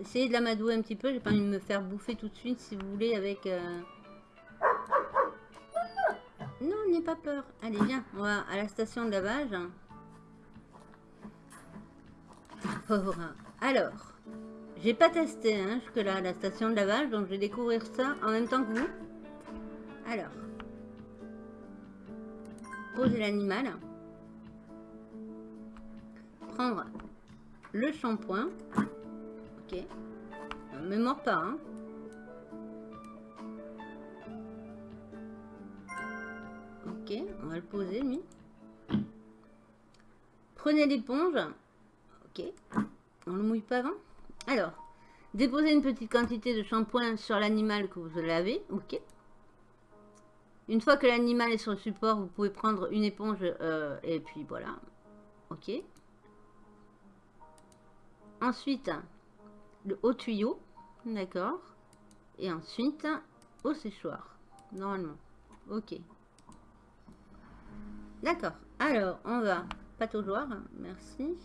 Essayez de l'amadouer un petit peu. J'ai pas envie de me faire bouffer tout de suite, si vous voulez, avec... Euh, non, n'aie pas peur. Allez, viens, on va à la station de lavage. Pauvre. Alors, j'ai pas testé hein, jusque-là la station de lavage, donc je vais découvrir ça en même temps que vous. Alors, poser l'animal. Prendre le shampoing. Ok. Ne me pas, hein. Ok, on va le poser, lui. Prenez l'éponge. Ok. On le mouille pas avant. Alors, déposez une petite quantité de shampoing sur l'animal que vous lavez. Ok. Une fois que l'animal est sur le support, vous pouvez prendre une éponge euh, et puis voilà. Ok. Ensuite, le haut tuyau, d'accord. Et ensuite, au séchoir, normalement. Ok. D'accord. Alors, on va pataugeoire, merci.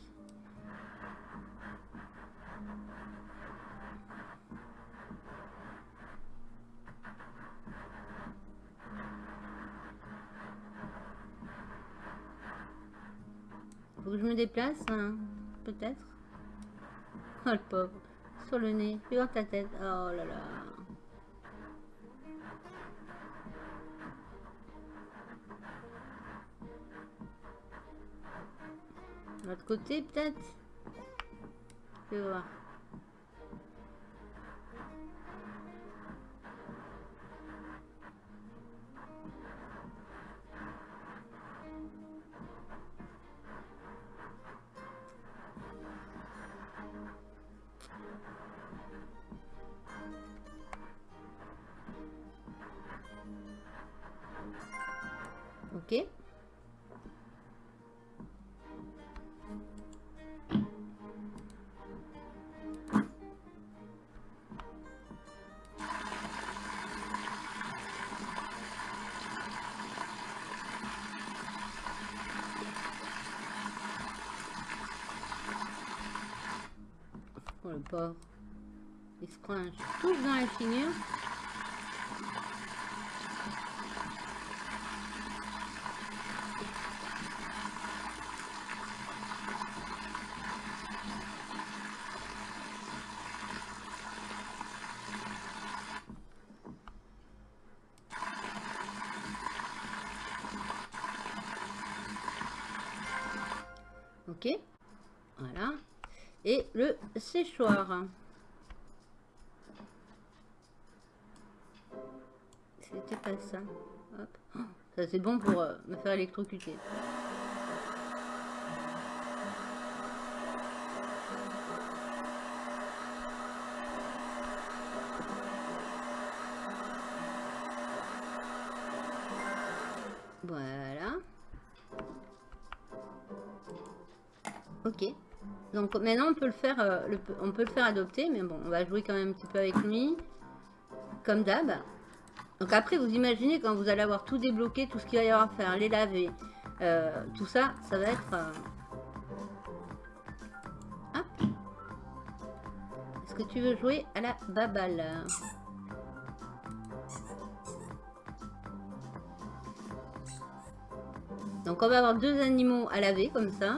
Faut que je me déplace, hein, peut-être. Oh le pauvre sur le nez, puis ta tête. Oh là là. L'autre côté peut-être? Je vais voir. Ok. Le pauvre. Il se un touche dans la figure. C'était pas ça. Oh, ça c'est bon pour euh, me faire électrocuter. Donc maintenant on peut le faire, euh, on peut le faire adopter, mais bon, on va jouer quand même un petit peu avec lui, comme d'hab. Donc après, vous imaginez quand vous allez avoir tout débloqué, tout ce qu'il va y avoir à faire, les laver, euh, tout ça, ça va être... Euh, hop Est-ce que tu veux jouer à la babale Donc on va avoir deux animaux à laver comme ça.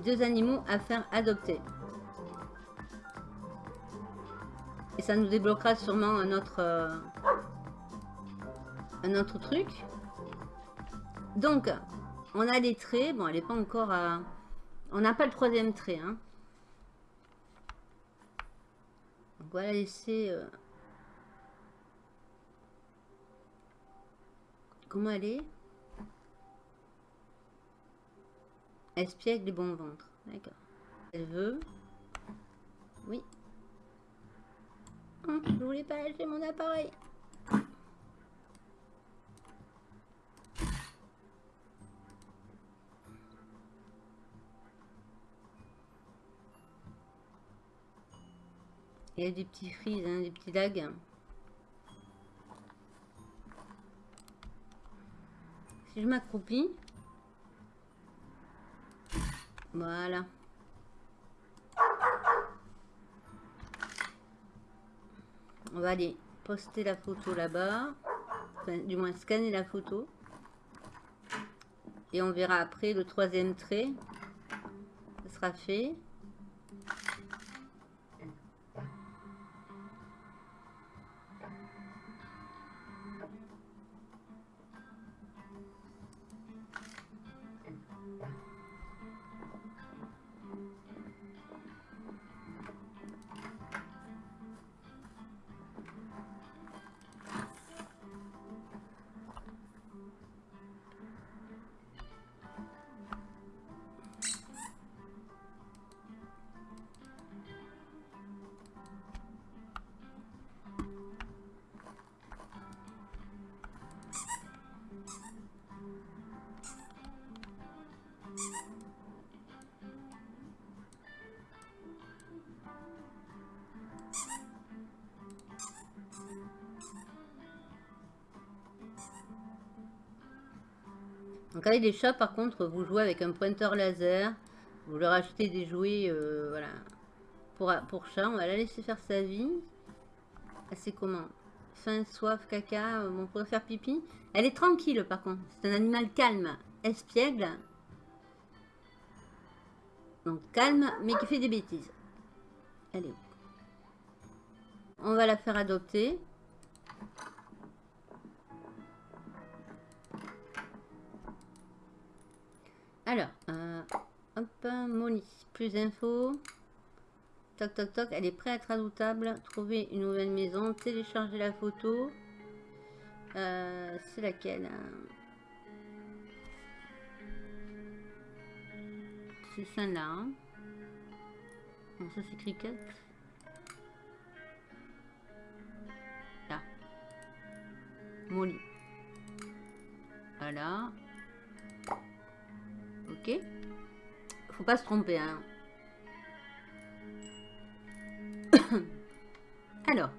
Deux animaux à faire adopter. Et ça nous débloquera sûrement un autre, euh, un autre truc. Donc, on a des traits. Bon, elle n'est pas encore à... On n'a pas le troisième trait. Hein. Donc, on laisser... Euh, comment elle est? Espiègle et bon ventre. D'accord. Elle veut. Oui. Hum, je voulais pas lâcher mon appareil. Il y a des petits frises, hein, des petits lags. Si je m'accroupis, voilà. On va aller poster la photo là-bas. Enfin, du moins scanner la photo. Et on verra après le troisième trait. Ce sera fait. Donc avec les chats, par contre, vous jouez avec un pointeur laser. Vous leur achetez des jouets, euh, voilà, pour, pour chat. On va la laisser faire sa vie. C'est comment? Faim, soif, caca, euh, on pourrait faire pipi. Elle est tranquille, par contre. C'est un animal calme, espiègle. Donc calme, mais qui fait des bêtises. Où On va la faire adopter. Plus. Toc, toc, toc, elle est prête à être adoutable. Trouver une nouvelle maison, télécharger la photo. Euh, c'est laquelle hein? C'est celle-là. Hein? Ça c'est cricket. Là. Molly. Voilà. Ok. Faut pas se tromper, hein. Alors.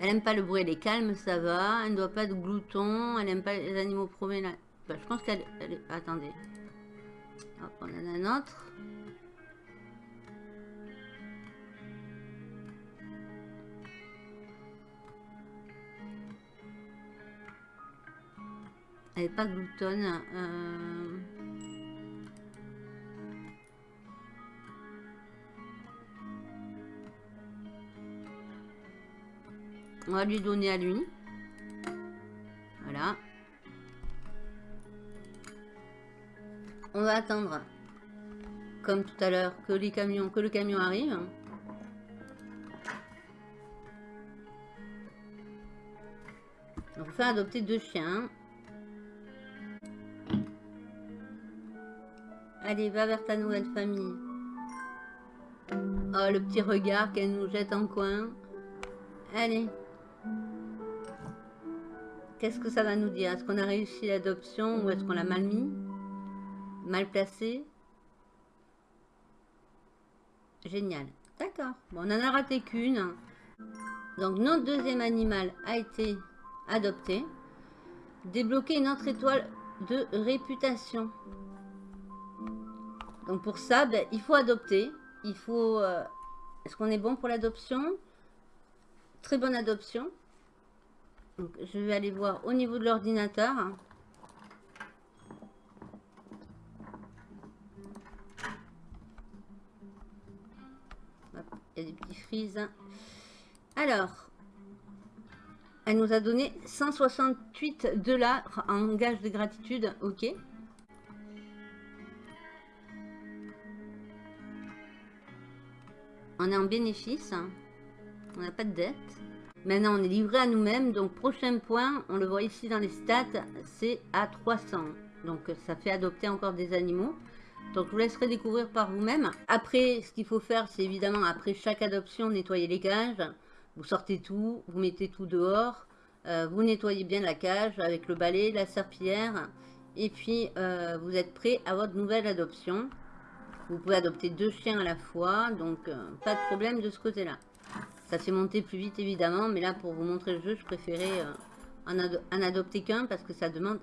Elle aime pas le bruit, elle est calme, ça va. Elle ne doit pas être glouton. Elle aime pas les animaux promenés. Bah, je pense qu'elle... Attendez. Hop, on en a un autre. Elle n'est pas gloutonne. Euh. On va lui donner à lui. Voilà. On va attendre, comme tout à l'heure, que les camions, que le camion arrive. On va faire adopter deux chiens. Allez, va vers ta nouvelle famille. Oh, le petit regard qu'elle nous jette en coin. Allez. Qu'est-ce que ça va nous dire? Est-ce qu'on a réussi l'adoption ou est-ce qu'on l'a mal mis? Mal placé? Génial. D'accord. Bon, on en a raté qu'une. Donc, notre deuxième animal a été adopté. Débloquer une autre étoile de réputation. Donc, pour ça, ben, il faut adopter. Il faut... Euh, est-ce qu'on est bon pour l'adoption? Très bonne adoption. Je vais aller voir au niveau de l'ordinateur. Il y a des petits frises. Alors, elle nous a donné 168 dollars en gage de gratitude. Ok. On est en bénéfice. On n'a pas de dette. Maintenant, on est livré à nous-mêmes. Donc, prochain point, on le voit ici dans les stats, c'est à 300. Donc, ça fait adopter encore des animaux. Donc, je vous laisserai découvrir par vous-même. Après, ce qu'il faut faire, c'est évidemment, après chaque adoption, nettoyer les cages. Vous sortez tout, vous mettez tout dehors. Euh, vous nettoyez bien la cage avec le balai, la serpillière. Et puis, euh, vous êtes prêt à votre nouvelle adoption. Vous pouvez adopter deux chiens à la fois. Donc, euh, pas de problème de ce côté-là. Ça fait monter plus vite, évidemment. Mais là, pour vous montrer le jeu, je préférais en, adopter qu'un parce que ça demande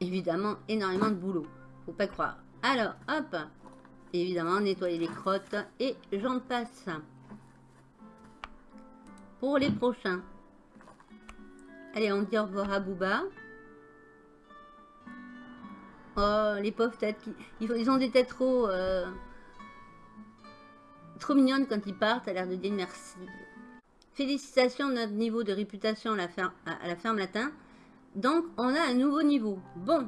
évidemment énormément de boulot. Faut pas croire. Alors, hop, évidemment, nettoyer les crottes et j'en passe. Pour les prochains. Allez, on dit au revoir à Booba. Oh, les pauvres têtes. Ils, ont des têtes trop... Euh, trop mignonnes quand ils partent, à l'air de dire merci. Félicitations notre niveau de réputation à la, ferme, à latin. Donc, on a un nouveau niveau. Bon,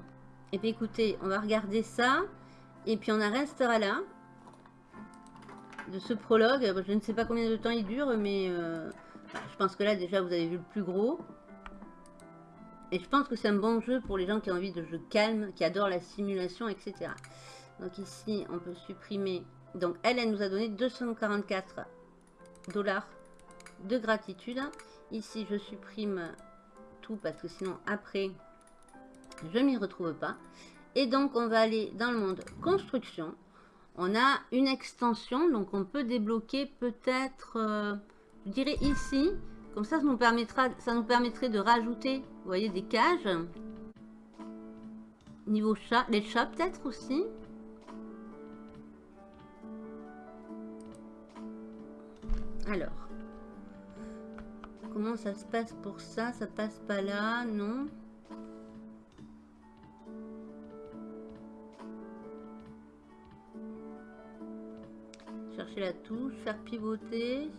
et eh puis écoutez, on va regarder ça. Et puis on en restera là. De ce prologue. Je ne sais pas combien de temps il dure, mais euh, je pense que là déjà vous avez vu le plus gros. Et je pense que c'est un bon jeu pour les gens qui ont envie de jeux calmes, qui adorent la simulation, etc. Donc ici, on peut supprimer. Donc elle, elle nous a donné 244 dollars de gratitude. Ici, je supprime tout parce que sinon, après, je m'y retrouve pas. Et donc, on va aller dans le monde construction. On a une extension, donc on peut débloquer peut-être, euh, je dirais ici. Comme ça, ça nous, ça nous permettrait de rajouter, vous voyez, des cages. Niveau chat, les chats peut-être aussi. Alors, comment ça se passe pour ça? Ça passe pas là, non? Chercher la touche, faire pivoter.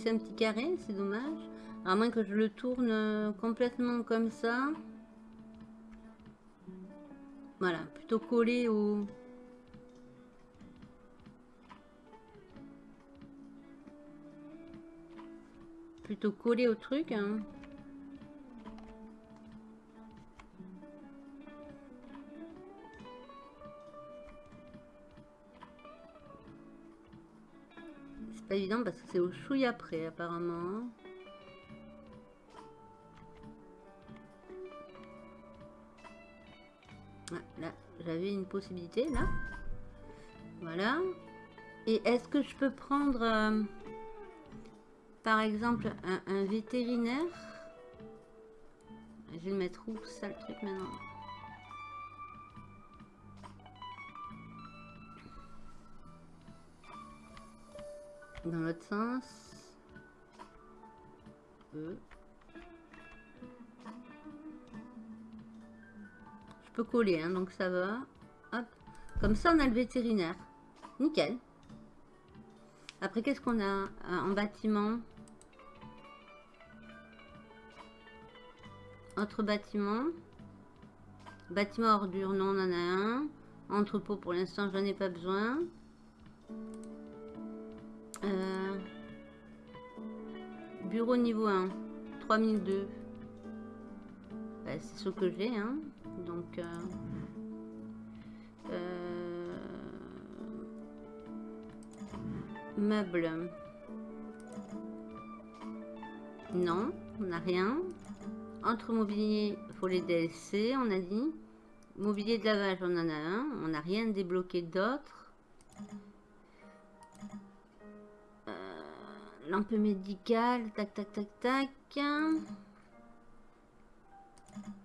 Laisser un petit carré, c'est dommage. À moins que je le tourne euh, complètement comme ça. Voilà, plutôt collé au, plutôt collé au truc. Hein. Évident parce que c'est au chouille après apparemment. Ah, là, j'avais une possibilité là. Voilà. Et est-ce que je peux prendre... Euh, par exemple un, vétérinaire? Je vais le mettre où ça le truc maintenant? Dans l'autre sens. E. Je peux coller, hein, donc ça va. Hop. Comme ça, on a le vétérinaire. Nickel. Après, qu'est-ce qu'on a euh, en bâtiment? Autre bâtiment. Bâtiment ordure, non, on en a un. Entrepôt, pour l'instant, j'en ai pas besoin. Euh, bureau niveau 1, 3002. Bah, c'est ce que j'ai, hein. Donc, euh, Meubles. Non, on n'a rien. Entre mobilier, faut les DLC, on a dit. Mobilier de lavage, on en a un. On n'a rien débloqué d'autre. Lampe médicale, tac, tac, tac, tac.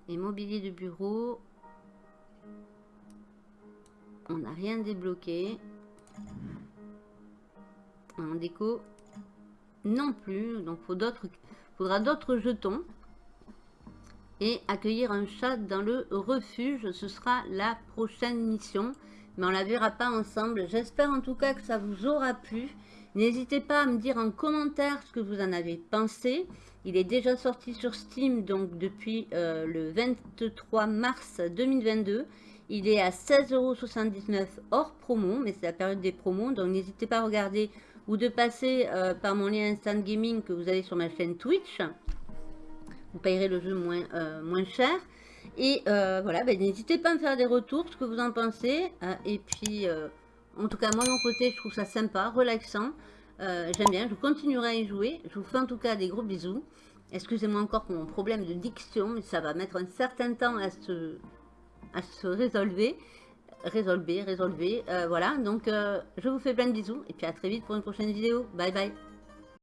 Et mobilier de bureau. On n'a rien débloqué. En déco, non plus. Donc, faut faudra d'autres jetons. Et accueillir un chat dans le refuge, ce sera la prochaine mission. Mais on la verra pas ensemble. J'espère en tout cas que ça vous aura plu. N'hésitez pas à me dire en commentaire ce que vous en avez pensé. Il est déjà sorti sur Steam donc depuis euh, le 23 mars 2022. Il est à 16,79€ hors promo, mais c'est la période des promos. Donc n'hésitez pas à regarder ou de passer euh, par mon lien Instant Gaming que vous avez sur ma chaîne Twitch. Vous payerez le jeu moins, euh, cher. Et voilà, ben, n'hésitez pas à me faire des retours, ce que vous en pensez. et puis, en tout cas, moi, mon côté, je trouve ça sympa, relaxant. J'aime bien, je continuerai à y jouer. Je vous fais en tout cas des gros bisous. Excusez-moi encore pour mon problème de diction, mais ça va mettre un certain temps à se, à se résolver résolver, résolver. Euh, voilà, donc euh, je vous fais plein de bisous et puis à très vite pour une prochaine vidéo. Bye bye